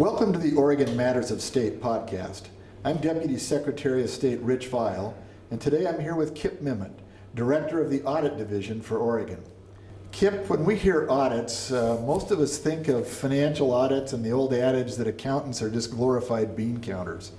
Welcome to the Oregon Matters of State podcast. I'm Deputy Secretary of State Rich Vial, and today I'm here with Kip Memmott, Director of the Audit Division for Oregon. Kip, when we hear audits, uh, most of us think of financial audits and the old adage that accountants are just glorified bean counters.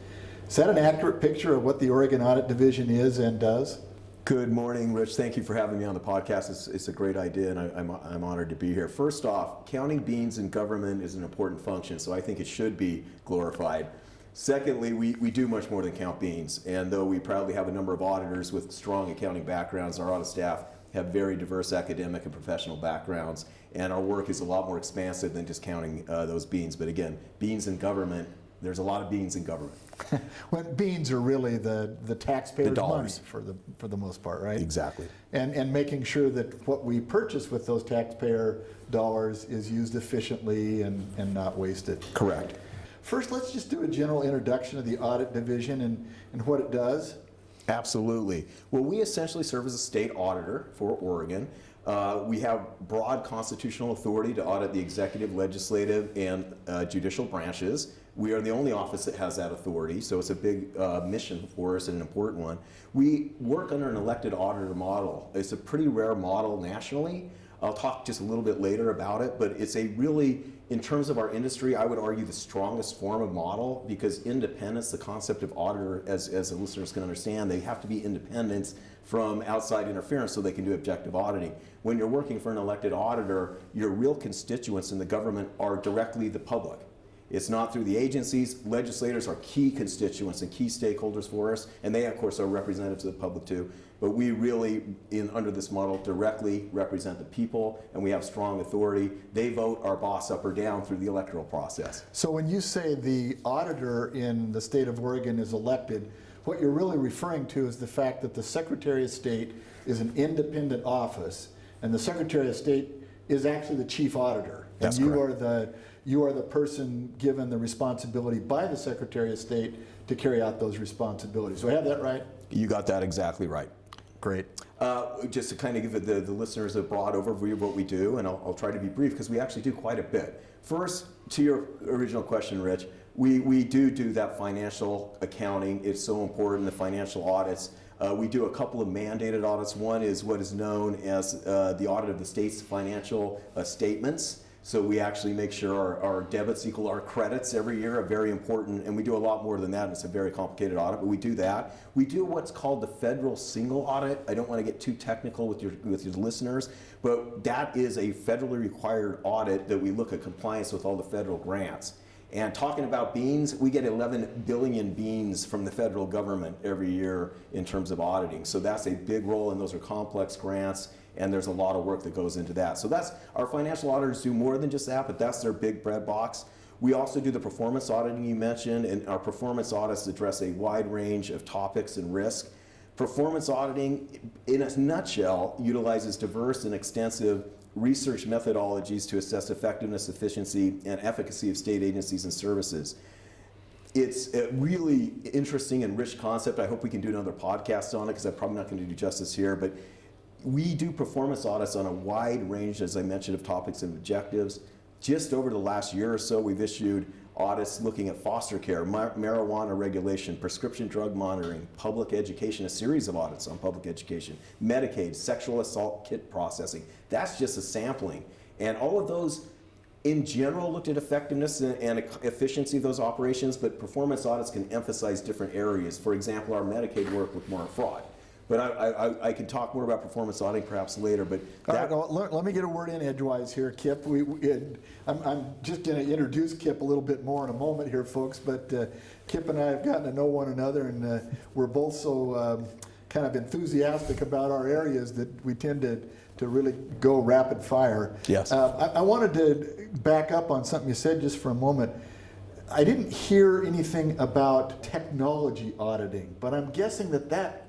Is that an accurate picture of what the Oregon Audit Division is and does? Good morning, Rich. Thank you for having me on the podcast. It's, it's a great idea, and I, am I'm, I'm honored to be here. First off, counting beans in government is an important function, so I think it should be glorified. Secondly, we, we do much more than count beans, and though we proudly have a number of auditors with strong accounting backgrounds, our audit staff have very diverse academic and professional backgrounds, and our work is a lot more expansive than just counting uh, those beans. But again, beans in government, there's a lot of beans in government. when beans are really the, the taxpayers' The money dollars. for the, for the most part, right? Exactly. And, and making sure that what we purchase with those taxpayer dollars is used efficiently and, and not wasted. Correct. First, let's just do a general introduction of the audit division and, and what it does. Absolutely. Well, we essentially serve as a state auditor for Oregon. Uh, we have broad constitutional authority to audit the executive, legislative, and uh, judicial branches. We are the only office that has that authority, so it's a big uh, mission for us and an important one. We work under an elected auditor model. It's a pretty rare model nationally. I'll talk just a little bit later about it, but it's a really, in terms of our industry, I would argue the strongest form of model because independence, the concept of auditor, as, as the listeners can understand, they have to be independent from outside interference so they can do objective auditing. When you're working for an elected auditor, your real constituents in the government are directly the public. It's not through the agencies. Legislators are key constituents and key stakeholders for us, and they, of course, are representatives of the public too. But we really, in under this model, directly represent the people, and we have strong authority. They vote our boss up or down through the electoral process. So when you say the auditor in the state of Oregon is elected, what you're really referring to is the fact that the Secretary of State is an independent office, and the Secretary of State is actually the chief auditor. That's and you correct. are the you are the person given the responsibility by the Secretary of State to carry out those responsibilities. Do I have that right? You got that exactly right. Great. Uh, just to kind of give the, the listeners a broad overview of what we do, and I'll, I'll try to be brief because we actually do quite a bit. First, to your original question, Rich, we, we do do that financial accounting. It's so important, the financial audits. Uh, we do a couple of mandated audits. One is what is known as uh, the audit of the state's financial uh, statements. So we actually make sure our, our debits equal our credits every year, a very important, and we do a lot more than that. It's a very complicated audit, but we do that. We do what's called the federal single audit. I don't want to get too technical with your, with your listeners, but that is a federally required audit that we look at compliance with all the federal grants. And talking about beans, we get 11 billion beans from the federal government every year in terms of auditing. So that's a big role, and those are complex grants, and there's a lot of work that goes into that. So that's our financial auditors do more than just that, but that's their big bread box. We also do the performance auditing you mentioned, and our performance audits address a wide range of topics and risk. Performance auditing, in a nutshell, utilizes diverse and extensive research methodologies to assess effectiveness, efficiency, and efficacy of state agencies and services. It's a really interesting and rich concept. I hope we can do another podcast on it because I'm probably not going to do justice here. But we do performance audits on a wide range, as I mentioned, of topics and objectives. Just over the last year or so, we've issued audits looking at foster care, mar marijuana regulation, prescription drug monitoring, public education, a series of audits on public education, Medicaid, sexual assault kit processing. That's just a sampling. And all of those in general looked at effectiveness and, and efficiency of those operations, but performance audits can emphasize different areas. For example, our Medicaid work with more fraud. But I, I, I can talk more about performance auditing perhaps later, but right, well, let, let me get a word in edgewise here, Kip. We, we I'm, I'm just going to introduce Kip a little bit more in a moment here, folks, but uh, Kip and I have gotten to know one another, and uh, we're both so um, kind of enthusiastic about our areas that we tend to, to really go rapid fire. Yes. Uh, I, I wanted to back up on something you said just for a moment. I didn't hear anything about technology auditing, but I'm guessing that that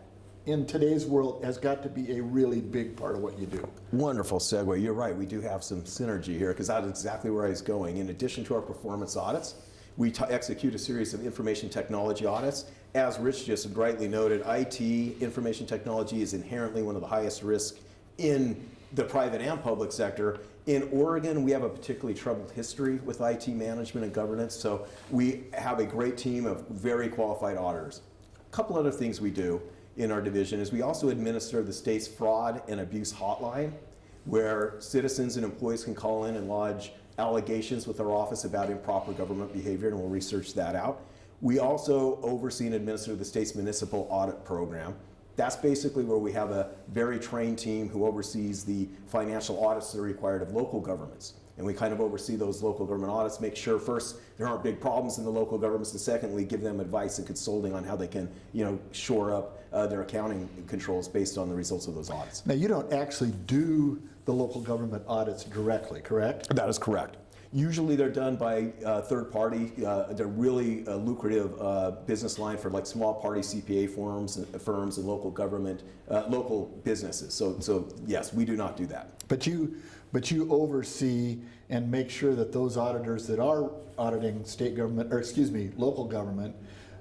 in today's world has got to be a really big part of what you do. Wonderful segue. You're right. We do have some synergy here because that's exactly where I was going. In addition to our performance audits, we execute a series of information technology audits. As Rich just rightly noted, IT, information technology, is inherently one of the highest risk in the private and public sector. In Oregon, we have a particularly troubled history with IT management and governance, so we have a great team of very qualified auditors. A couple other things we do in our division is we also administer the state's fraud and abuse hotline, where citizens and employees can call in and lodge allegations with our office about improper government behavior, and we'll research that out. We also oversee and administer the state's municipal audit program. That's basically where we have a very trained team who oversees the financial audits that are required of local governments. And we kind of oversee those local government audits, make sure first there aren't big problems in the local governments, and secondly, give them advice and consulting on how they can, you know, shore up uh, their accounting controls based on the results of those audits. Now, you don't actually do the local government audits directly, correct? That is correct. Usually they're done by uh, third party. Uh, they're really a lucrative uh, business line for like small party CPA firms, firms and local government, uh, local businesses. So, so yes, we do not do that. But you, but you oversee and make sure that those auditors that are auditing state government, or excuse me, local government,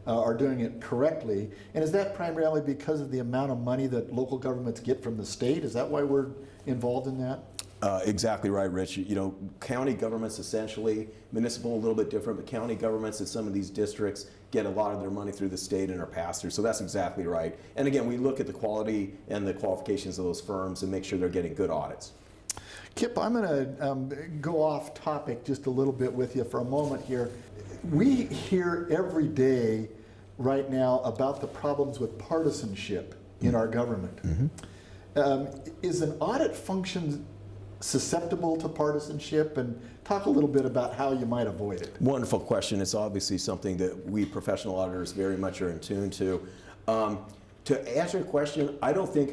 uh, are doing it correctly. And is that primarily because of the amount of money that local governments get from the state? Is that why we're involved in that? Uh, exactly right, Rich. You know, county governments essentially, municipal a little bit different, but county governments in some of these districts get a lot of their money through the state and are passed through. So that's exactly right. And again, we look at the quality and the qualifications of those firms and make sure they're getting good audits. Kip, I'm going to um, go off topic just a little bit with you for a moment here. We hear every day right now about the problems with partisanship in our government. Mm -hmm. um, is an audit function susceptible to partisanship and talk a little bit about how you might avoid it. Wonderful question. It's obviously something that we professional auditors very much are in tune to. Um, to answer your question, I don't think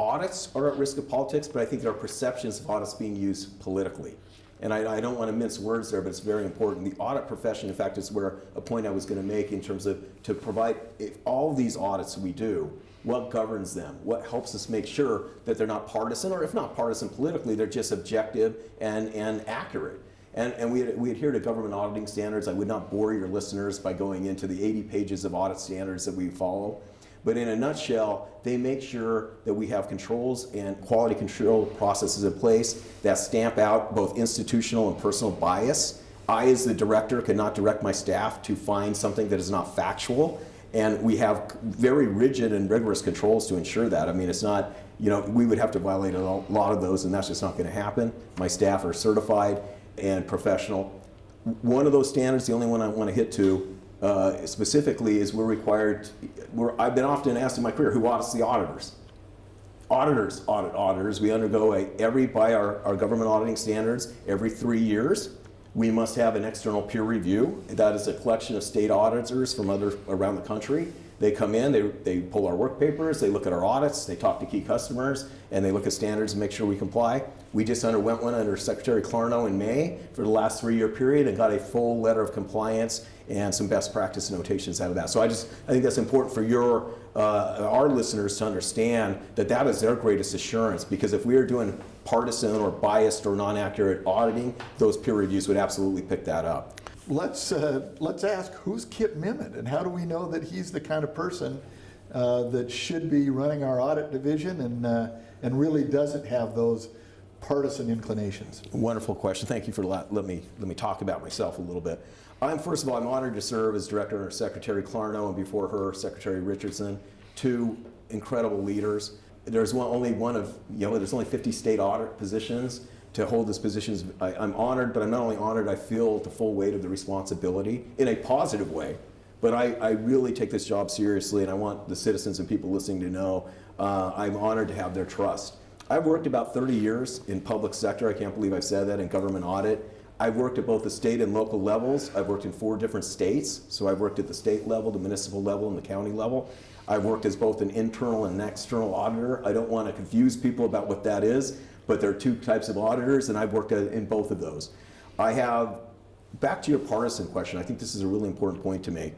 audits are at risk of politics, but I think there are perceptions of audits being used politically. And I, I, don't want to mince words there, but it's very important. The audit profession, in fact, is where a point I was going to make in terms of to provide, if all these audits we do, what governs them? What helps us make sure that they're not partisan, or if not partisan politically, they're just objective and, and accurate. And, and we, we adhere to government auditing standards. I would not bore your listeners by going into the 80 pages of audit standards that we follow. But in a nutshell, they make sure that we have controls and quality control processes in place that stamp out both institutional and personal bias. I, as the director, cannot direct my staff to find something that is not factual. And we have very rigid and rigorous controls to ensure that. I mean, it's not, you know, we would have to violate a lot of those, and that's just not going to happen. My staff are certified and professional. One of those standards, the only one I want to hit to uh, specifically, is we're required, we're, I've been often asked in my career, who audits the auditors? Auditors audit auditors. We undergo a, every, by our, our government auditing standards, every three years. We must have an external peer review. That is a collection of state auditors from other around the country. They come in, they, they pull our work papers, they look at our audits, they talk to key customers, and they look at standards and make sure we comply. We just underwent one under Secretary Clarno in May for the last three-year period and got a full letter of compliance and some best practice notations out of that. So I just, I think that's important for your, uh, our listeners to understand that that is their greatest assurance because if we are doing partisan or biased or non-accurate auditing, those peer reviews would absolutely pick that up. Let's, uh, let's ask who's Kip Memmott and how do we know that he's the kind of person uh, that should be running our audit division and, uh, and really doesn't have those partisan inclinations? Wonderful question. Thank you for let, let, me, let me talk about myself a little bit. I'm, first of all, I'm honored to serve as director under Secretary Clarno and before her, Secretary Richardson, two incredible leaders there's one, only one of, you know, there's only 50 state audit positions. To hold this position. I, I'm honored, but I'm not only honored, I feel the full weight of the responsibility in a positive way. But I, I really take this job seriously, and I want the citizens and people listening to know uh, I'm honored to have their trust. I've worked about 30 years in public sector. I can't believe I've said that in government audit. I've worked at both the state and local levels. I've worked in four different states. So I've worked at the state level, the municipal level, and the county level. I've worked as both an internal and an external auditor. I don't want to confuse people about what that is, but there are two types of auditors, and I've worked in both of those. I have, back to your partisan question, I think this is a really important point to make.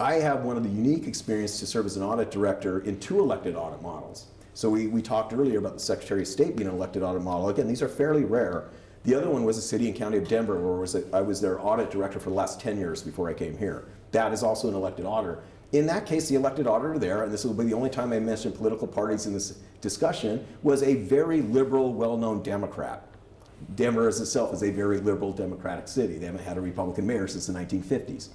I have one of the unique experience to serve as an audit director in two elected audit models. So we, we talked earlier about the Secretary of State being an elected audit model. Again, these are fairly rare. The other one was the city and county of Denver, where was I was their audit director for the last 10 years before I came here. That is also an elected auditor. In that case, the elected auditor there, and this will be the only time I mention political parties in this discussion, was a very liberal, well-known Democrat. Denver itself is a very liberal democratic city. They haven't had a Republican mayor since the 1950s.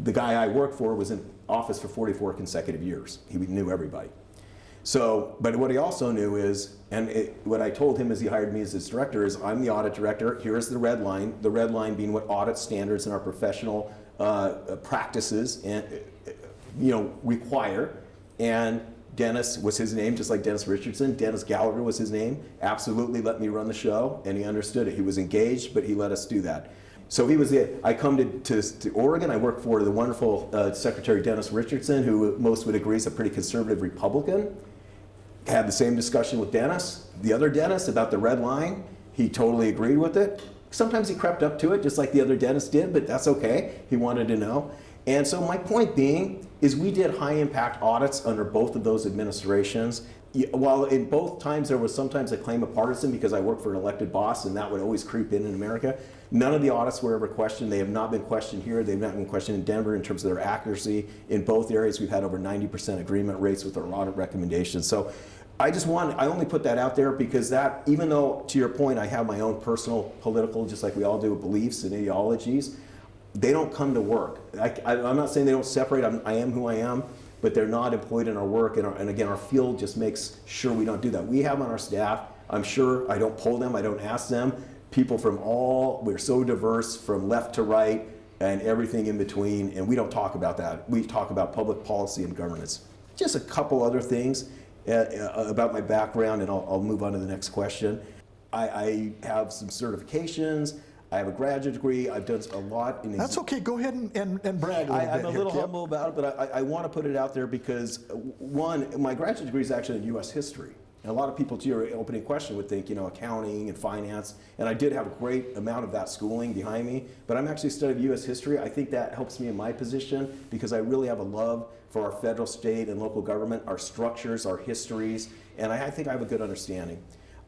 The guy I worked for was in office for 44 consecutive years. He knew everybody. So, but what he also knew is, and it, what I told him as he hired me as his director is, I'm the audit director. Here is the red line. The red line being what audit standards and our professional uh, practices and you know require. And Dennis was his name, just like Dennis Richardson. Dennis Gallagher was his name. Absolutely let me run the show, and he understood it. He was engaged, but he let us do that. So he was the, I come to, to, to Oregon, I work for the wonderful uh, Secretary Dennis Richardson, who most would agree is a pretty conservative Republican. Had the same discussion with Dennis, the other Dennis, about the red line. He totally agreed with it. Sometimes he crept up to it, just like the other Dennis did, but that's okay. He wanted to know. And so my point being is we did high impact audits under both of those administrations. While in both times there was sometimes a claim of partisan because I worked for an elected boss and that would always creep in in America, none of the audits were ever questioned. They have not been questioned here. They've not been questioned in Denver in terms of their accuracy. In both areas, we've had over 90% agreement rates with our audit recommendations. So I just want, I only put that out there because that, even though to your point, I have my own personal political, just like we all do, beliefs and ideologies, they don't come to work. I, am not saying they don't separate, I'm, I am who I am, but they're not employed in our work. And, our, and again, our field just makes sure we don't do that. We have on our staff, I'm sure I don't poll them, I don't ask them, people from all, we're so diverse from left to right and everything in between, and we don't talk about that. We talk about public policy and governance. Just a couple other things uh, uh, about my background, and I'll, I'll, move on to the next question. I, I have some certifications. I have a graduate degree. I've done a lot in. History. That's okay. Go ahead and, and, and brag a little I, bit. I'm a little humble about it, but I, I want to put it out there because one, my graduate degree is actually in U.S. history. And a lot of people, to your opening question, would think, you know, accounting and finance. And I did have a great amount of that schooling behind me. But I'm actually studying U.S. history. I think that helps me in my position because I really have a love for our federal, state, and local government, our structures, our histories, and I, I think I have a good understanding.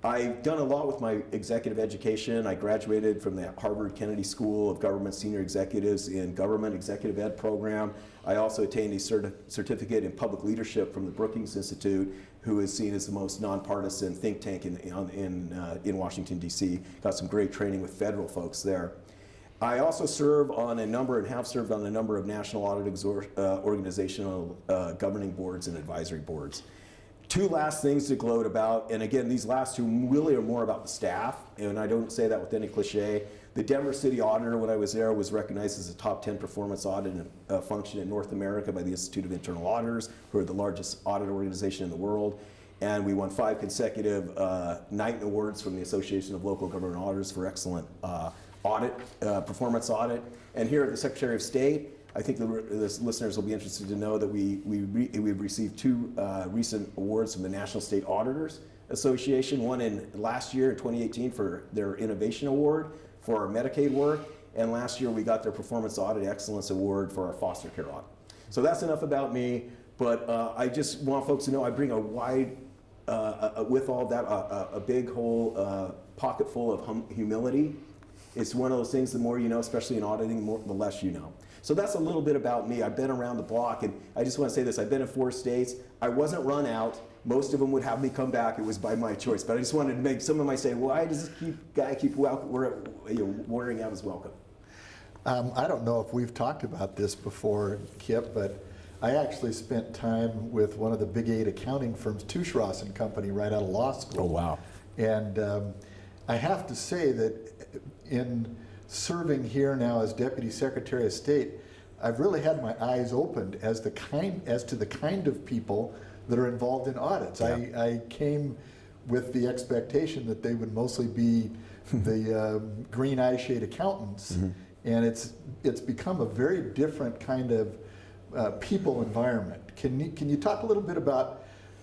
I've done a lot with my executive education. I graduated from the Harvard Kennedy School of Government Senior Executives in Government Executive Ed program. I also attained a certi certificate in public leadership from the Brookings Institute, who is seen as the most nonpartisan think tank in, in, in, uh, in Washington, D.C. Got some great training with federal folks there. I also serve on a number and have served on a number of national audit uh, organizational uh, governing boards and advisory boards. Two last things to gloat about, and again, these last two really are more about the staff, and I don't say that with any cliche. The Denver City Auditor, when I was there, was recognized as a top 10 performance audit uh, function in North America by the Institute of Internal Auditors, who are the largest audit organization in the world. And we won five consecutive uh, Awards from the Association of Local Government Auditors for excellent uh, audit, uh, performance audit. And here at the Secretary of State, I think the, the listeners will be interested to know that we, we re, we've received two uh, recent awards from the National State Auditors Association, one in last year in 2018 for their Innovation Award for our Medicaid work, and last year we got their Performance Audit Excellence Award for our foster care audit. So that's enough about me, but uh, I just want folks to know I bring a wide, uh, uh with all that, a, a big whole uh, pocket full of hum humility it's one of those things, the more you know, especially in auditing, more, the less you know. So that's a little bit about me. I've been around the block, and I just want to say this. I've been in four states. I wasn't run out. Most of them would have me come back. It was by my choice. But I just wanted to make some of my say, why does this keep, guy keep welcome, you know, wearing out his welcome? Um, I don't know if we've talked about this before, Kip, but I actually spent time with one of the big eight accounting firms, Touche Ross and Company, right out of law school. Oh, wow. And um, I have to say that in serving here now as Deputy Secretary of State, I've really had my eyes opened as the kind as to the kind of people that are involved in audits. Yeah. I, I came with the expectation that they would mostly be the um, green eye shade accountants, mm -hmm. and it's it's become a very different kind of uh, people environment. Can you can you talk a little bit about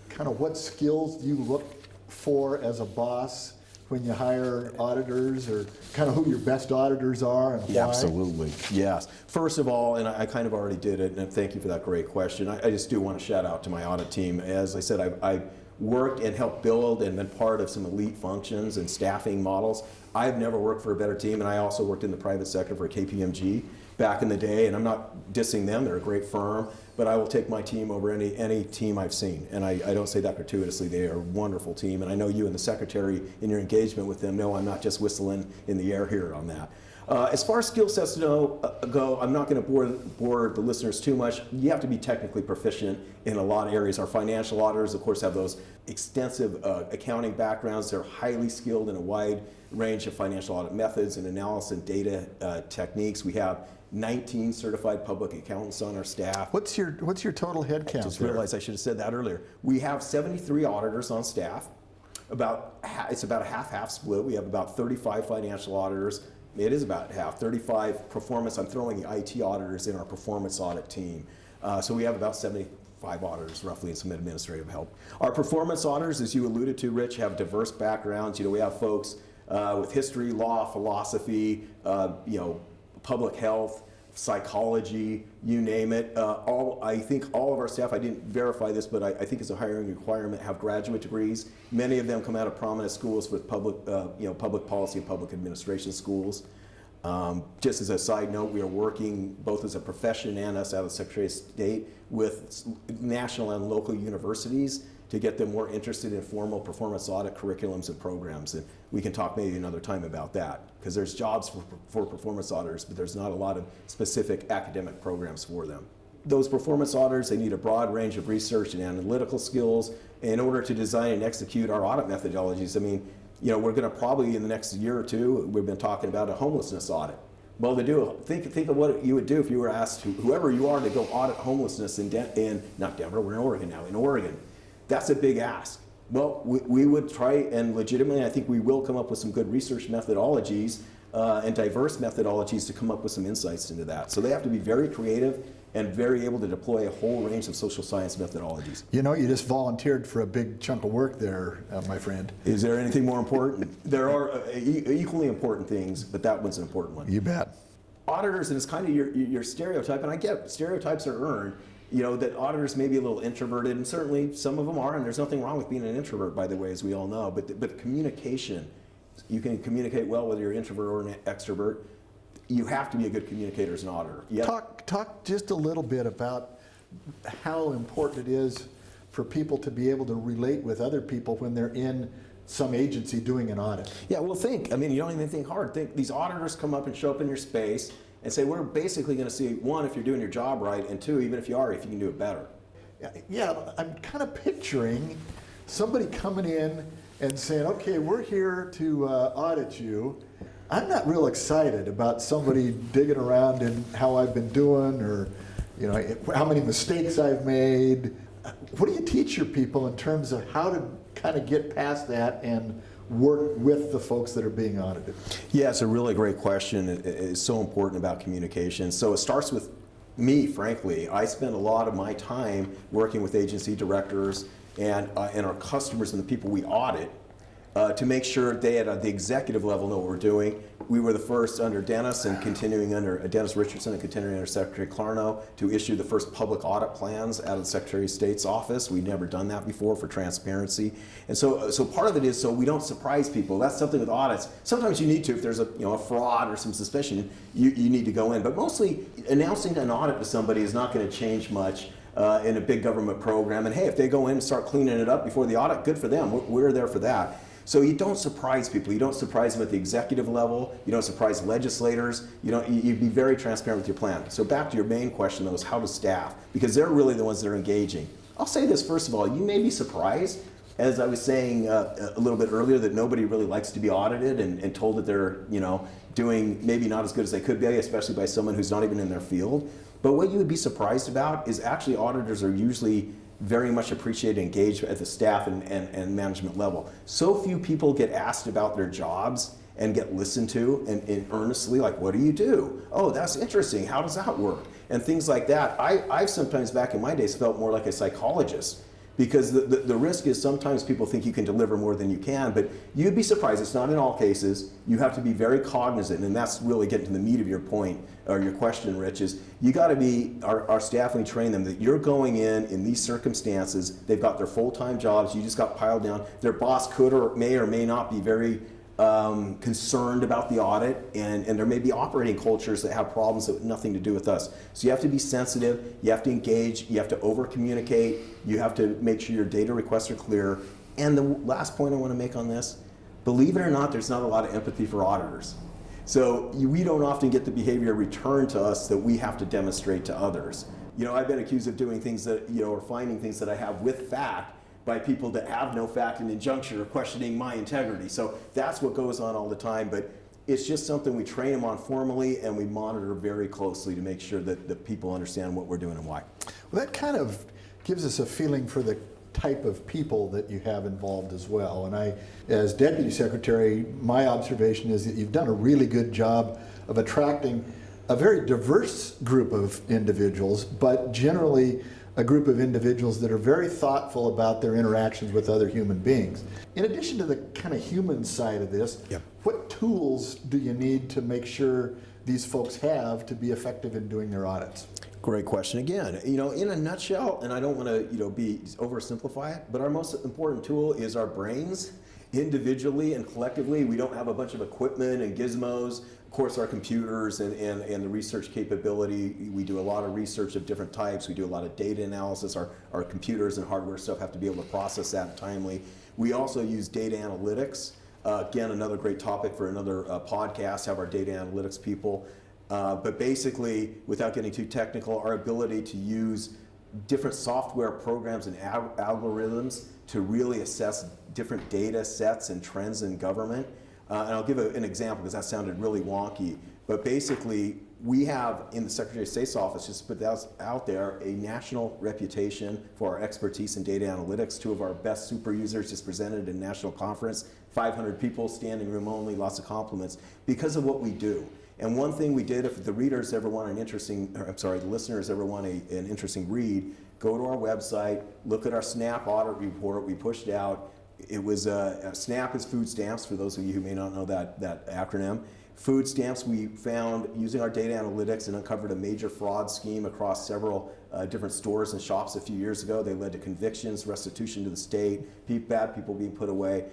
kind of what skills you look for as a boss? When you hire auditors or kind of who your best auditors are and why? Absolutely, yes. First of all, and I, I kind of already did it, and thank you for that great question. I, I just do want to shout out to my audit team. As I said, I've, I've worked and helped build and been part of some elite functions and staffing models. I've never worked for a better team, and I also worked in the private sector for KPMG. back in the day, and I'm not dissing them, they're a great firm, but I will take my team over any, any team I've seen. And I, I don't say that gratuitously, they are a wonderful team, and I know you and the secretary in your engagement with them know I'm not just whistling in the air here on that. Uh, as far as skill sets know, uh, go, I'm not going to bore, bore the listeners too much. You have to be technically proficient in a lot of areas. Our financial auditors, of course, have those extensive uh, accounting backgrounds. They're highly skilled in a wide range of financial audit methods and analysis and data uh, techniques. We have 19 certified public accountants on our staff. What's your, what's your total head count Just realized I should have said that earlier. We have 73 auditors on staff. About it's about a half-half split. We have about 35 financial auditors. It is about half. 35 performance. I'm throwing the IT auditors in our performance audit team. Uh, so we have about 75 auditors roughly and some administrative help. Our performance auditors, as you alluded to, Rich, have diverse backgrounds. You know, we have folks uh, with history, law, philosophy, uh, you know, public health, psychology, you name it. Uh, all I think all of our staff, I didn't verify this, but I, I think it's a hiring requirement, have graduate degrees. Many of them come out of prominent schools with public, uh, you know, public policy and public administration schools. Um, just as a side note, we are working both as a profession and us out of the Secretary of State with national and local universities to get them more interested in formal performance audit curriculums and programs. And we can talk maybe another time about that because there's jobs for, for performance auditors, but there's not a lot of specific academic programs for them. Those performance auditors, they need a broad range of research and analytical skills in order to design and execute our audit methodologies. I mean, you know, we're going to probably in the next year or two, we've been talking about a homelessness audit. Well, to do, think, think of what you would do if you were asked, whoever you are, to go audit homelessness in, Den- in, not Denver, we're in Oregon now, in Oregon. That's a big ask. Well, we, we would try, and legitimately, I think we will come up with some good research methodologies uh, and diverse methodologies to come up with some insights into that. So they have to be very creative and very able to deploy a whole range of social science methodologies. You know, you just volunteered for a big chunk of work there, uh, my friend. Is there anything more important? there are uh, e- equally important things, but that one's an important one. You bet. Auditors, and it's kind of your, your stereotype, and I get stereotypes are earned, you know, that auditors may be a little introverted, and certainly some of them are, and there's nothing wrong with being an introvert, by the way, as we all know, but, but communication, you can communicate well whether you're an introvert or an extrovert. You have to be a good communicator as an auditor. Yeah. Talk, talk just a little bit about how important it is for people to be able to relate with other people when they're in some agency doing an audit. Yeah, well, think. I mean, you don't even think hard. Think these auditors come up and show up in your space and say, we're basically going to see one if you're doing your job right, and two, even if you are, if you can do it better. Yeah, I'm kind of picturing somebody coming in and saying, okay, we're here to uh, audit you. I'm not real excited about somebody digging around in how I've been doing or, you know, how many mistakes I've made. What do you teach your people in terms of how to kind of get past that and work with the folks that are being audited? Yeah, it's a really great question. It's so important about communication. So it starts with me, frankly. I spend a lot of my time working with agency directors and, uh, and our customers and the people we audit uh, to make sure they at the executive level know what we're doing. We were the first under Dennis and continuing under uh, Dennis Richardson and continuing under Secretary Clarno to issue the first public audit plans out of the Secretary of State's office. We'd never done that before for transparency. And so, so part of it is so we don't surprise people. That's something with audits. Sometimes you need to, if there's a, you know, a fraud or some suspicion, you, you need to go in. But mostly announcing an audit to somebody is not going to change much uh, in a big government program. And hey, if they go in and start cleaning it up before the audit, good for them. We're, we're there for that. So you don't surprise people. You don't surprise them at the executive level. You don't surprise legislators. You don't. You, you be very transparent with your plan. So back to your main question, though, is how to staff because they're really the ones that are engaging. I'll say this first of all. You may be surprised, as I was saying uh, a little bit earlier, that nobody really likes to be audited and, and told that they're you know doing maybe not as good as they could be, especially by someone who's not even in their field. But what you would be surprised about is actually auditors are usually very much appreciated and engage at the staff and, and, and management level. So few people get asked about their jobs and get listened to and, and earnestly like, what do you do? Oh, that's interesting. How does that work? And things like that. I, I've sometimes back in my days felt more like a psychologist because the, the, the, risk is sometimes people think you can deliver more than you can, but you'd be surprised. It's not in all cases. You have to be very cognizant, and that's really getting to the meat of your point or your question, Rich, is you got to be, our, our staff, we train them that you're going in in these circumstances, they've got their full-time jobs, you just got piled down. Their boss could or may or may not be very um, concerned about the audit, and, and there may be operating cultures that have problems that have nothing to do with us. So you have to be sensitive, you have to engage, you have to over communicate, you have to make sure your data requests are clear. And the last point I want to make on this believe it or not, there's not a lot of empathy for auditors. So we don't often get the behavior returned to us that we have to demonstrate to others. You know, I've been accused of doing things that, you know, or finding things that I have with fact by people that have no fact and injunction or questioning my integrity. So that's what goes on all the time, but it's just something we train them on formally and we monitor very closely to make sure that, that people understand what we're doing and why. Well, that kind of gives us a feeling for the type of people that you have involved as well. And I, as deputy secretary, my observation is that you've done a really good job of attracting a very diverse group of individuals, but generally a group of individuals that are very thoughtful about their interactions with other human beings. In addition to the kind of human side of this, Yep. what tools do you need to make sure these folks have to be effective in doing their audits? Great question again. You know, in a nutshell, and I don't want to, you know, be oversimplify it, but our most important tool is our brains. Individually and collectively, we don't have a bunch of equipment and gizmos. Of course, our computers and, and, and the research capability, we do a lot of research of different types. We do a lot of data analysis. Our, our computers and hardware stuff have to be able to process that timely. We also use data analytics. Uh, again, another great topic for another uh, podcast, have our data analytics people. Uh, but basically, without getting too technical, our ability to use different software programs and al algorithms to really assess different data sets and trends in government. Uh, and I'll give a, an example because that sounded really wonky. But basically, we have in the Secretary of State's office, just put that out there, a national reputation for our expertise in data analytics. Two of our best super users just presented at a national conference, 500 people, standing room only, lots of compliments, because of what we do. And one thing we did, if the readers ever want an interesting, or, I'm sorry, the listeners ever want a, an interesting read, go to our website, look at our SNAP audit report we pushed out. It was, uh, SNAP is food stamps, for those of you who may not know that, that acronym. Food stamps we found using our data analytics and uncovered a major fraud scheme across several uh, different stores and shops a few years ago. They led to convictions, restitution to the state, bad people being put away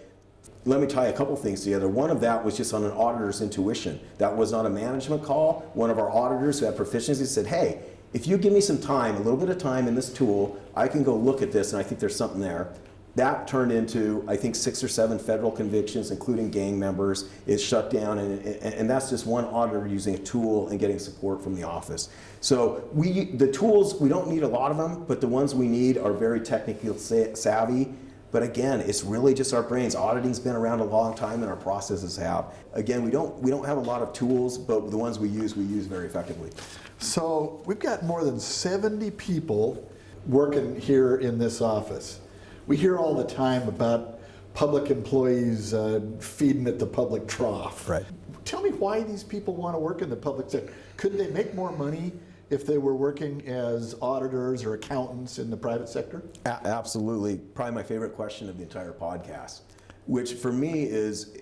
let me tie a couple things together. One of that was just on an auditor's intuition. That was not a management call. One of our auditors who had proficiency said, hey, if you give me some time, a little bit of time in this tool, I can go look at this and I think there's something there. That turned into, I think, six or seven federal convictions, including gang members. It's shut down, and, and that's just one auditor using a tool and getting support from the office. So we, the tools, we don't need a lot of them, but the ones we need are very technically savvy but again, it's really just our brains. Auditing's been around a long time and our processes have. Again, we don't, we don't have a lot of tools, but the ones we use, we use very effectively. So we've got more than 70 people working here in this office. We hear all the time about public employees uh, feeding at the public trough. Right. Tell me why these people want to work in the public sector. Could they make more money if they were working as auditors or accountants in the private sector? A absolutely. Probably my favorite question of the entire podcast, which for me is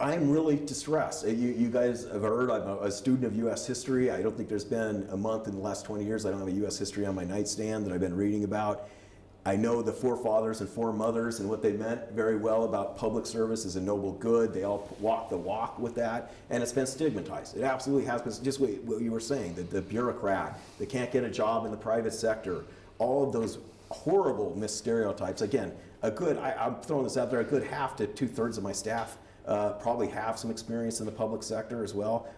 I'm really distressed. You, you, guys have heard I'm a, a, student of U.S. history. I don't think there's been a month in the last 20 years I don't have a U.S. history on my nightstand that I've been reading about. I know the forefathers and foremothers and what they meant very well about public service as a noble good. They all walk the walk with that, and it's been stigmatized. It absolutely has been, just what, what you were saying, the, the bureaucrat that can't get a job in the private sector, all of those horrible misstereotypes. Again, a good, I, am throwing this out there, a good half to two thirds of my staff uh, probably have some experience in the public sector as well.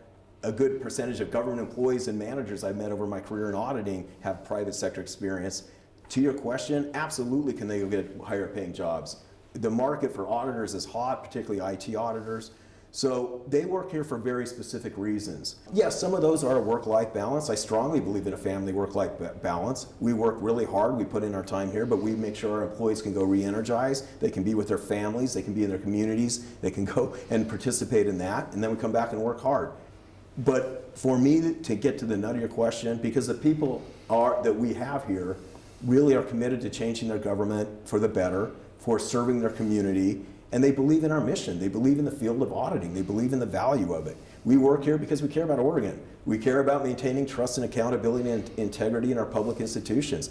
A good percentage of government employees and managers I've met over my career in auditing have private sector experience. To your question, absolutely can they go get higher paying jobs. The market for auditors is hot, particularly IT auditors. So they work here for very specific reasons. Yes, some of those are a work-life balance. I strongly believe in a family work-life balance. We work really hard, we put in our time here, but we make sure our employees can go re-energize. They can be with their families, they can be in their communities, they can go and participate in that, and then we come back and work hard. But for me to get to the nut of your question, because the people are that we have here really are committed to changing their government for the better, for serving their community, and they believe in our mission. They believe in the field of auditing. They believe in the value of it. We work here because we care about Oregon. We care about maintaining trust and accountability and integrity in our public institutions.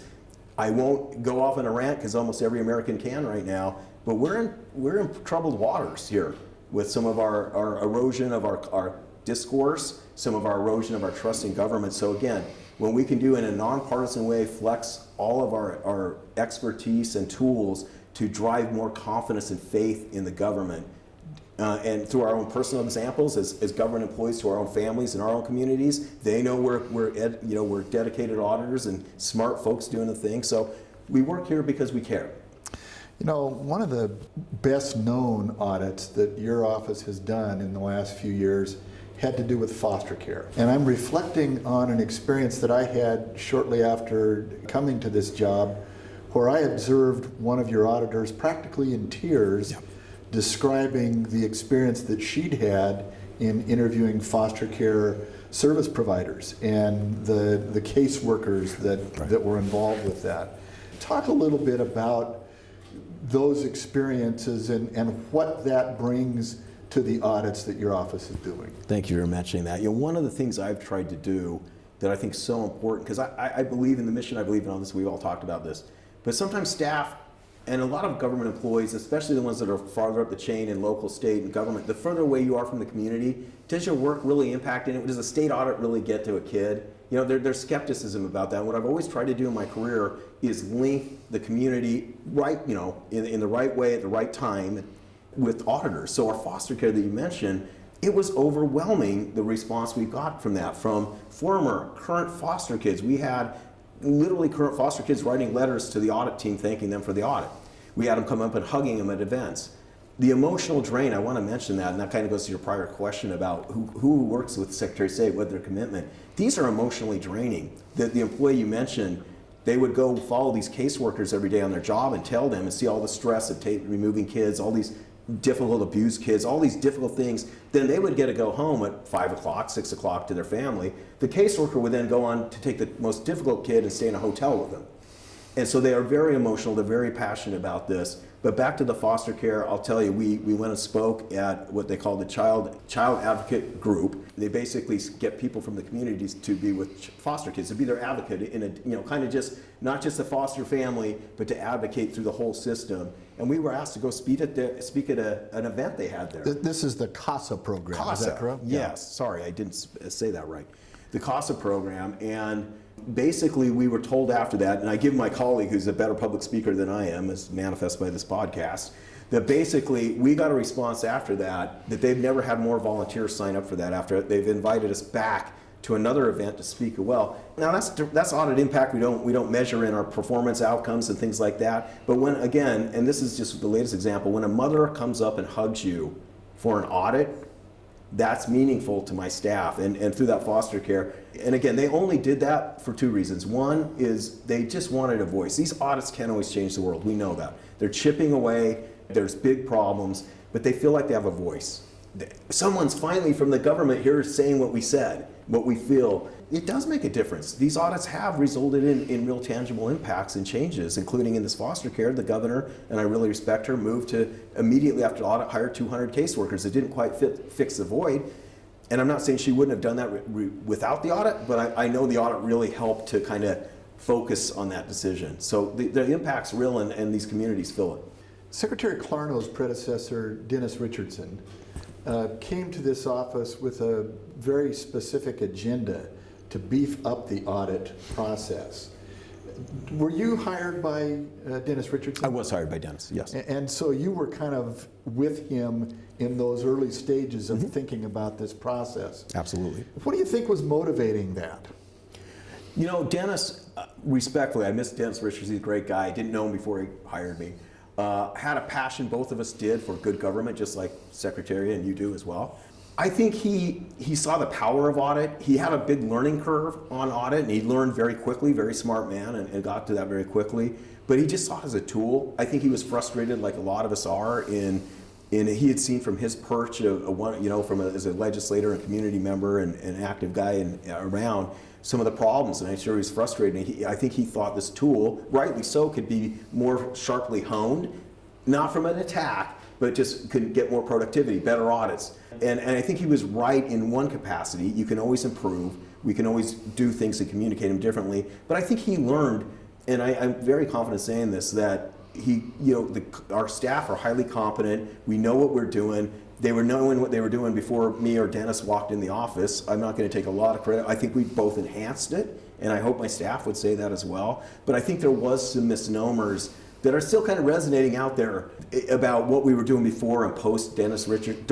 I won't go off on a rant because almost every American can right now, but we're in, we're in troubled waters here. with some of our, our erosion of our, our discourse, some of our erosion of our trust in government. So again, when we can do in a nonpartisan way, flex all of our, our expertise and tools to drive more confidence and faith in the government, uh, and through our own personal examples as, as government employees to our own families and our own communities, they know we're, we're, ed, you know, we're dedicated auditors and smart folks doing the thing. So we work here because we care. You know, one of the best known audits that your office has done in the last few years had to do with foster care. And I'm reflecting on an experience that I had shortly after coming to this job where I observed one of your auditors practically in tears describing the experience that she'd had in interviewing foster care service providers and the, the caseworkers that, Right. that were involved with that. Talk a little bit about those experiences and, and what that brings to the audits that your office is doing. Thank you for mentioning that. You know, one of the things I've tried to do that I think is so important, because I, I- I believe in the mission, I believe in all this, we've all talked about this, but sometimes staff and a lot of government employees, especially the ones that are farther up the chain in local, state, and government, the further away you are from the community, does your work really impact it? Does a state audit really get to a kid? You know, there, there's skepticism about that. What I've always tried to do in my career is link the community right, you know, in, in the right way at the right time with auditors. So our foster care that you mentioned, it was overwhelming the response we got from that from former, current foster kids. We had literally current foster kids writing letters to the audit team thanking them for the audit. We had them come up and hugging them at events. The emotional drain, I want to mention that, and that kind of goes to your prior question about who, who works with Secretary of State, what their commitment. These are emotionally draining. The, the employee you mentioned, they would go follow these caseworkers every day on their job and tell them and see all the stress of removing kids, all these difficult abused kids, all these difficult things. Then they would get to go home at five o'clock, six o'clock to their family. The caseworker would then go on to take the most difficult kid and stay in a hotel with them. And so they are very emotional, they're very passionate about this. But back to the foster care, I'll tell you, we, we went and spoke at what they call the Child, Child Advocate Group. They basically get people from the communities to be with foster kids, to be their advocate in a, you know, kind of just, not just the foster family, but to advocate through the whole system. And we were asked to go speak at, the, speak at a, an event they had there. This is the CASA program, is that CASA, correct? Yes, sorry, I didn't say that right. The CASA program, and basically we were told after that, and I give my colleague, who's a better public speaker than I am, as manifest by this podcast, that basically we got a response after that that they've never had more volunteers sign up for that. After they've invited us back to another event to speak well. Now that's that's audit impact. We don't we don't measure in our performance outcomes and things like that. But when again, and this is just the latest example, when a mother comes up and hugs you for an audit, that's meaningful to my staff and, and through that foster care. And again, they only did that for two reasons. One is they just wanted a voice. These audits can't always change the world. We know that. They're chipping away, there's big problems, but they feel like they have a voice. Someone's finally from the government here saying what we said, what we feel. It does make a difference. These audits have resulted in, in real tangible impacts and changes, including in this foster care. The governor, and I really respect her, moved to immediately after the audit hire 200 caseworkers. It didn't quite fit, fix the void. And I'm not saying she wouldn't have done that without the audit, but I, I know the audit really helped to kind of focus on that decision. So the, the impact's real, and, and these communities feel it. Secretary Clarno's predecessor, Dennis Richardson, uh, came to this office with a very specific agenda to beef up the audit process. Were you hired by uh, Dennis Richardson? I was hired by Dennis, yes. A- And so you were kind of with him in those early stages of thinking about this process. Absolutely. What do you think was motivating that? You know, Dennis, uh, respectfully, I miss Dennis Richards. He's a great guy. I didn't know him before he hired me. Uh, had a passion, both of us did, for good government, just like Secretary and you do as well. I think he, he saw the power of audit. He had a big learning curve on audit, and he learned very quickly, very smart man, and, and got to that very quickly. But he just saw it as a tool. I think he was frustrated, like a lot of us are, in and he had seen from his perch of, of one, you know, from a, as a legislator and community member and an active guy and around some of the problems, and I'm sure he was frustrated. He, I think he thought this tool, rightly so, could be more sharply honed, not from an attack, but just could get more productivity, better audits. And, and I think he was right in one capacity. You can always improve. We can always do things and communicate them differently. But I think he learned, and I, I'm very confident saying this, that he, you know, the, our staff are highly competent. We know what we're doing. They were knowing what they were doing before me or Dennis walked in the office. I'm not going to take a lot of credit. I think we both enhanced it, and I hope my staff would say that as well. But I think there was some misnomers that are still kind of resonating out there eh, about what we were doing before and post Dennis Richard,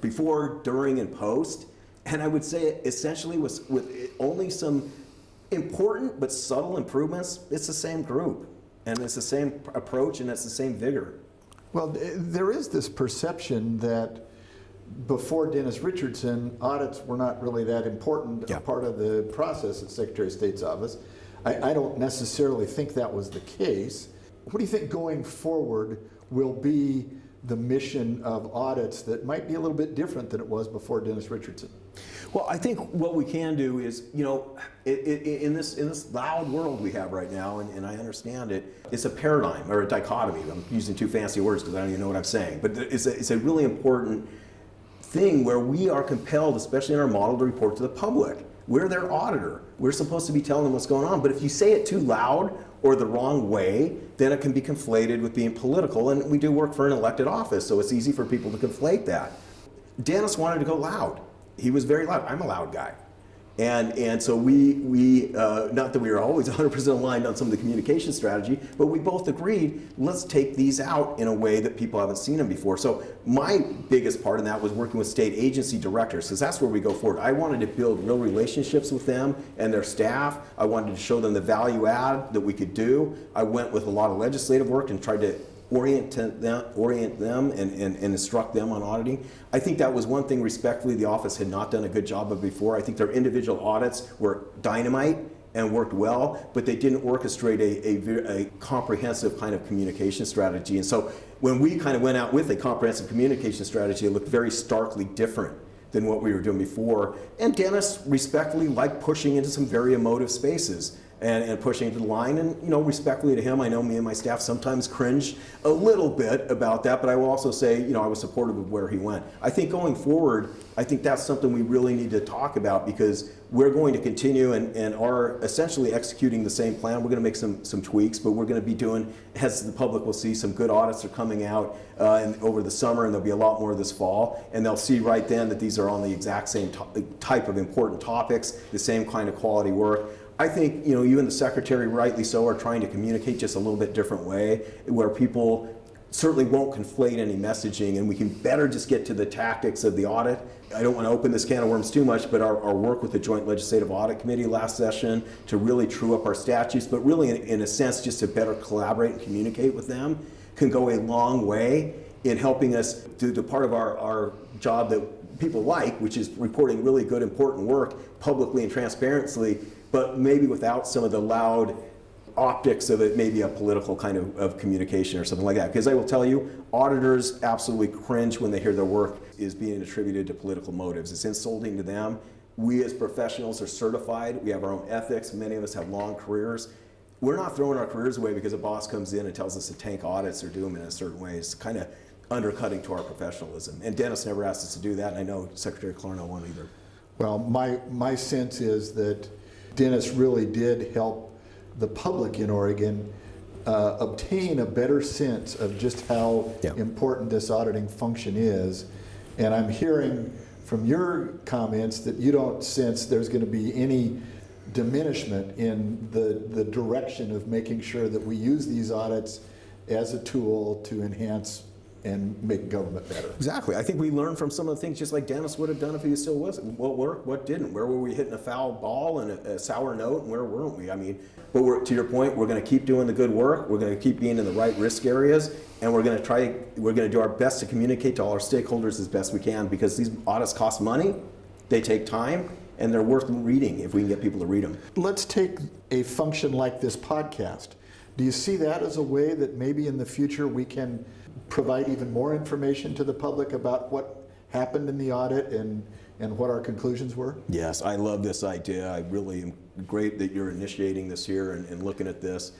before, during, and post. And I would say essentially was with eh, only some important but subtle improvements. It's the same group, and it's the same approach, and it's the same vigor. Well, there is this perception that before Dennis Richardson, audits were not really that important Yeah. a part of the process at Secretary of State's office. I, I don't necessarily think that was the case. What do you think going forward will be the mission of audits that might be a little bit different than it was before Dennis Richardson? Well, I think what we can do is, you know, i i in this in this loud world we have right now, and, and I understand it, it's a paradigm or a dichotomy. I'm using two fancy words because I don't even know what I'm saying, but it's a, it's a really important thing where we are compelled, especially in our model, to report to the public. We're their auditor. We're supposed to be telling them what's going on. But if you say it too loud or the wrong way, then it can be conflated with being political. And we do work for an elected office, so it's easy for people to conflate that. Dennis wanted to go loud. He was very loud. I'm a loud guy. And, and so we, we uh, not that we were always 100% aligned on some of the communication strategy, but we both agreed, let's take these out in a way that people haven't seen them before. So my biggest part in that was working with state agency directors, because that's where we go forward. I wanted to build real relationships with them and their staff. I wanted to show them the value add that we could do. I went with a lot of legislative work and tried to orient them, orient them and, and, and instruct them on auditing. I think that was one thing respectfully the office had not done a good job of before. I think their individual audits were dynamite and worked well, but they didn't orchestrate a, a, a comprehensive kind of communication strategy. And so when we kind of went out with a comprehensive communication strategy, it looked very starkly different than what we were doing before. And Dennis respectfully liked pushing into some very emotive spaces and, and pushing into the line. And you know, respectfully to him, I know me and my staff sometimes cringe a little bit about that, but I will also say, you know, I was supportive of where he went. I think going forward, I think that's something we really need to talk about because we're going to continue and, and are essentially executing the same plan. We're going to make some, some tweaks, but we're going to be doing, as the public will see, some good audits are coming out uh, over the summer, and there'll be a lot more this fall. And they'll see right then that these are on the exact same type of important topics, the same kind of quality work. I think, you know, you and the secretary, rightly so, are trying to communicate just a little bit different way, where people certainly won't conflate any messaging, and we can better just get to the tactics of the audit. I don't want to open this can of worms too much, but our, our work with the Joint Legislative Audit Committee last session to really true up our statutes, but really, in, in a sense, just to better collaborate and communicate with them, can go a long way in helping us do the part of our, our job that people like, which is reporting really good, important work publicly and transparently, but maybe without some of the loud optics of it, maybe a political kind of, of communication or something like that. Because I will tell you, auditors absolutely cringe when they hear their work is being attributed to political motives. It's insulting to them. We as professionals are certified. We have our own ethics. Many of us have long careers. We're not throwing our careers away because a boss comes in and tells us to tank audits or do them in a certain way. It's kind of undercutting to our professionalism. And Dennis never asked us to do that, and I know Secretary Clarno won't either. Well, my, my sense is that Dennis really did help the public in Oregon uh, obtain a better sense of just how Yeah. important this auditing function is. And I'm hearing from your comments that you don't sense there's going to be any diminishment in the, the direction of making sure that we use these audits as a tool to enhance and make government better. Exactly. I think we learned from some of the things just like Dennis would have done if he still was. What worked, what didn't? Where were we hitting a foul ball and a, a sour note, and where weren't we? I mean, but we're, to your point, we're going to keep doing the good work. We're going to keep being in the right risk areas, and we're going to try. We're going to do our best to communicate to all our stakeholders as best we can because these audits cost money, they take time, and they're worth reading if we can get people to read them. Let's take a function like this podcast. Do you see that as a way that maybe in the future we can provide even more information to the public about what happened in the audit and, and what our conclusions were? Yes, I love this idea. I really am great that you're initiating this here and, and looking at this.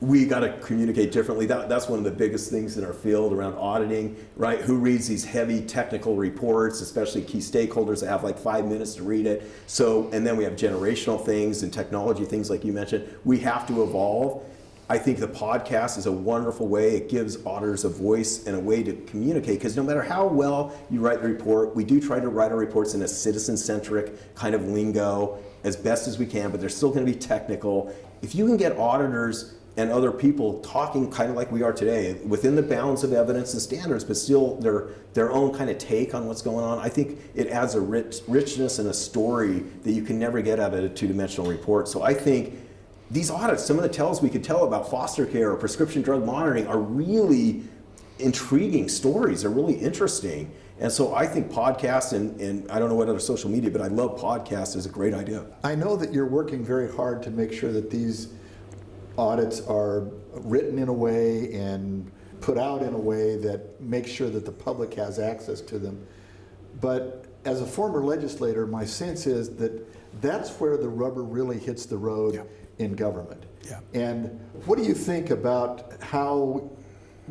We got to communicate differently. That, that's one of the biggest things in our field around auditing, right? Who reads these heavy technical reports, especially key stakeholders that have like five minutes to read it. So, and then we have generational things and technology things like you mentioned. We have to evolve. I think the podcast is a wonderful way. It gives auditors a voice and a way to communicate because no matter how well you write the report, we do try to write our reports in a citizen centric kind of lingo as best as we can, but they're still going to be technical. If you can get auditors and other people talking kind of like we are today within the bounds of evidence and standards, but still their, their own kind of take on what's going on, I think it adds a rich, richness and a story that you can never get out of a two dimensional report. So I think these audits, some of the tells we could tell about foster care or prescription drug monitoring are really intriguing stories. They're really interesting. And so I think podcasts and, and I don't know what other social media, but I love podcasts is a great idea. I know that you're working very hard to make sure that these audits are written in a way and put out in a way that makes sure that the public has access to them. But as a former legislator, my sense is that that's where the rubber really hits the road yeah. In government. Yeah. And what do you think about how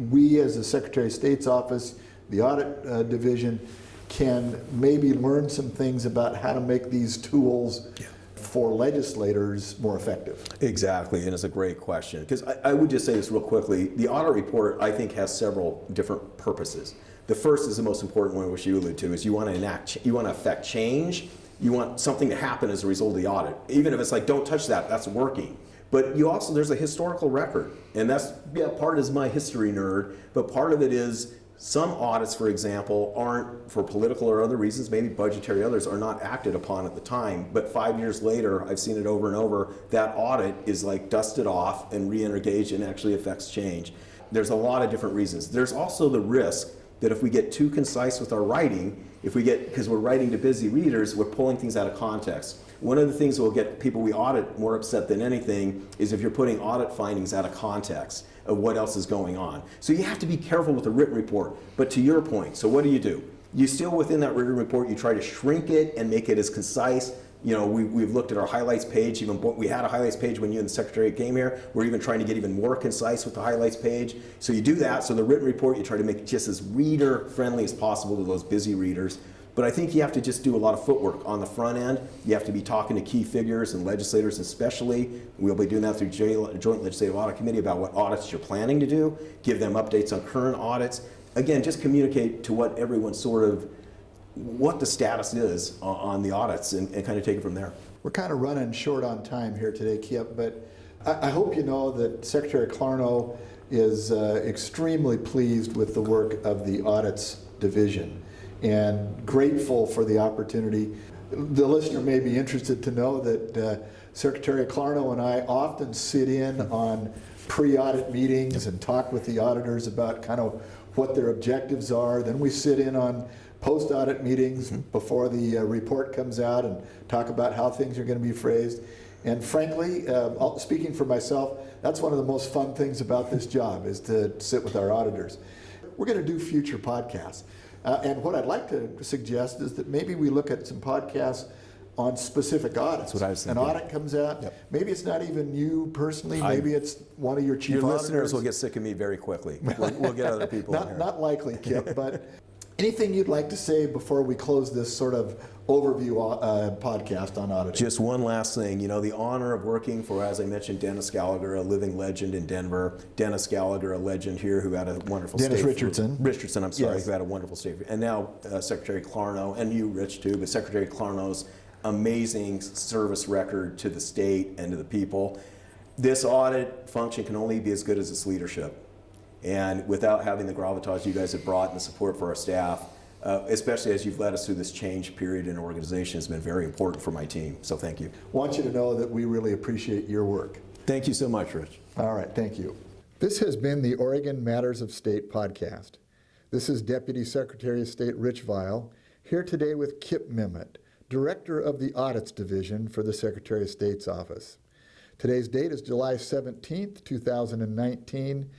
we as the Secretary of State's office, the audit uh, division, can maybe learn some things about how to make these tools yeah for legislators more effective? Exactly, and it's a great question. Because I, I, would just say this real quickly. The audit report, I think, has several different purposes. The first is the most important one, which you alluded to, is you want to enact, you want to affect change. You want something to happen as a result of the audit. Even if it's like, don't touch that, that's working. But you also, there's a historical record. And that's, yeah, part is my history nerd, but part of it is some audits, for example, aren't, for political or other reasons, maybe budgetary others, are not acted upon at the time. But five years later, I've seen it over and over, that audit is like dusted off and re-engaged and actually affects change. There's a lot of different reasons. There's also the risk that if we get too concise with our writing, if we get, because we're writing to busy readers, we're pulling things out of context. One of the things that will get people we audit more upset than anything is if you're putting audit findings out of context of what else is going on. So you have to be careful with a written report. But to your point, so what do you do? You still within that written report, you try to shrink it and make it as concise. You know, we, we've looked at our highlights page, even we had a highlights page when you and the secretary came here. We're even trying to get even more concise with the highlights page. So you do that. So the written report, you try to make it just as reader friendly as possible to those busy readers. But I think you have to just do a lot of footwork on the front end. You have to be talking to key figures and legislators especially. We'll be doing that through Joint Legislative Audit Committee about what audits you're planning to do, give them updates on current audits. Again, just communicate to what everyone sort of, what the status is on the audits and, and kind of take it from there. We're kind of running short on time here today, Kip, but I, I hope you know that Secretary Clarno is uh, extremely pleased with the work of the audits division and grateful for the opportunity. The listener may be interested to know that uh, Secretary Clarno and I often sit in on pre-audit meetings and talk with the auditors about kind of what their objectives are. Then we sit in on post-audit meetings mm-hmm. before the uh, report comes out and talk about how things are going to be phrased. And frankly, uh, speaking for myself, that's one of the most fun things about this job is to sit with our auditors. We're going to do future podcasts. Uh, and what I'd like to suggest is that maybe we look at some podcasts on specific audits. That's what I was An audit comes out, yep. maybe it's not even you personally, maybe I, it's one of your chief your auditors. listeners will get sick of me very quickly. We'll, we'll get other people not, not likely, Kip, but anything you'd like to say before we close this sort of overview uh, podcast on auditing. Just one last thing. You know, the honor of working for, as I mentioned, Dennis Gallagher, a living legend in Denver. Dennis Gallagher, a legend here who had a wonderful Dennis Richardson. For, Richardson, I'm sorry, yes. who had a wonderful state. And now uh, Secretary Clarno, and you, Rich, too, but Secretary Clarno's amazing service record to the state and to the people. This audit function can only be as good as its leadership. And without having the gravitas you guys have brought and the support for our staff, uh, especially as you've led us through this change period in our organization has been very important for my team. So thank you. Want you to know that we really appreciate your work. Thank you so much, Rich. All right, thank you. This has been the Oregon Matters of State podcast. This is Deputy Secretary of State Rich Vial here today with Kip Memmott, Director of the Audits Division for the Secretary of State's office. Today's date is July 17th, 2019.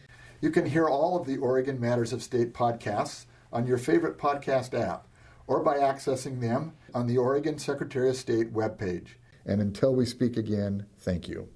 You can hear all of the Oregon Matters of State podcasts on your favorite podcast app or by accessing them on the Oregon Secretary of State webpage. And until we speak again, thank you.